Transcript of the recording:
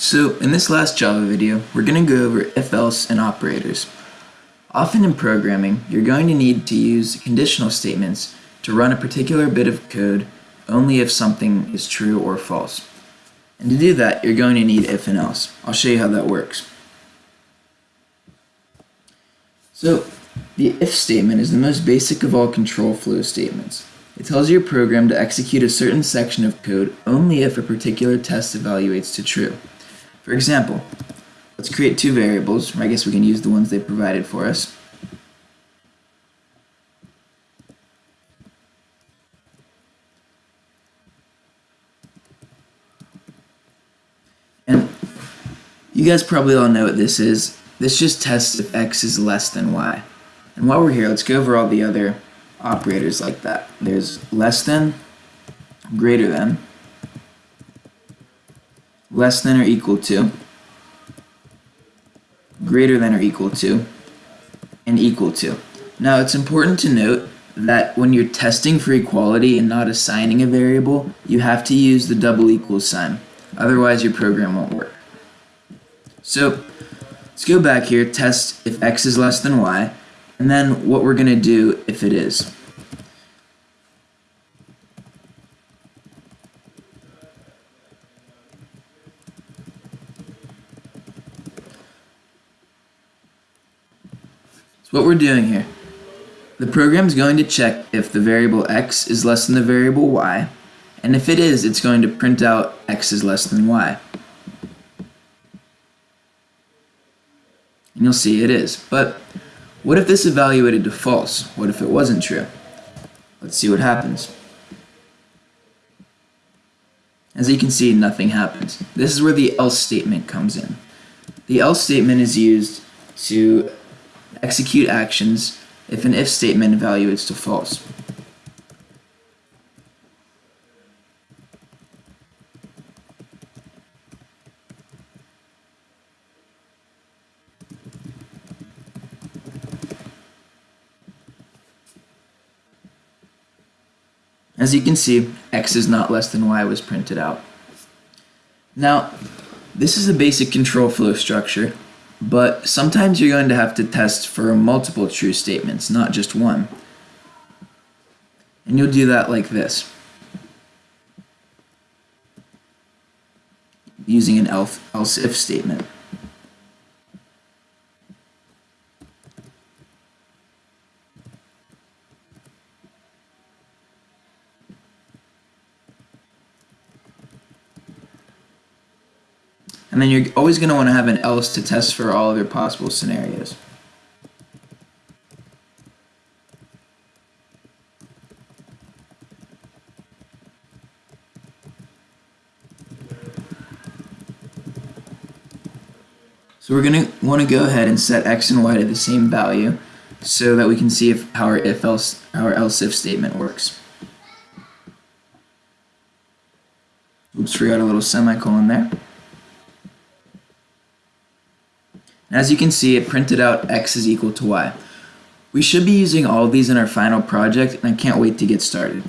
So in this last Java video, we're going to go over if-else and operators. Often in programming, you're going to need to use conditional statements to run a particular bit of code only if something is true or false. And to do that, you're going to need if and else. I'll show you how that works. So the if statement is the most basic of all control flow statements. It tells your program to execute a certain section of code only if a particular test evaluates to true. For example, let's create two variables, I guess we can use the ones they provided for us. And you guys probably all know what this is. This just tests if x is less than y. And while we're here, let's go over all the other operators like that. There's less than, greater than, less than or equal to, greater than or equal to, and equal to. Now it's important to note that when you're testing for equality and not assigning a variable, you have to use the double equals sign. Otherwise your program won't work. So let's go back here, test if x is less than y, and then what we're going to do if it is. So what we're doing here, the program is going to check if the variable x is less than the variable y, and if it is, it's going to print out x is less than y. And you'll see it is. But what if this evaluated to false? What if it wasn't true? Let's see what happens. As you can see, nothing happens. This is where the else statement comes in. The else statement is used to execute actions if an if statement evaluates to false. As you can see, x is not less than y was printed out. Now, this is a basic control flow structure, but sometimes you're going to have to test for multiple true statements, not just one. And you'll do that like this. Using an else if statement. And then you're always going to want to have an else to test for all of your possible scenarios. So we're going to want to go ahead and set x and y to the same value so that we can see if our if else our else if statement works. Oops, forgot a little semicolon there. As you can see, it printed out x is equal to y. We should be using all these in our final project, and I can't wait to get started.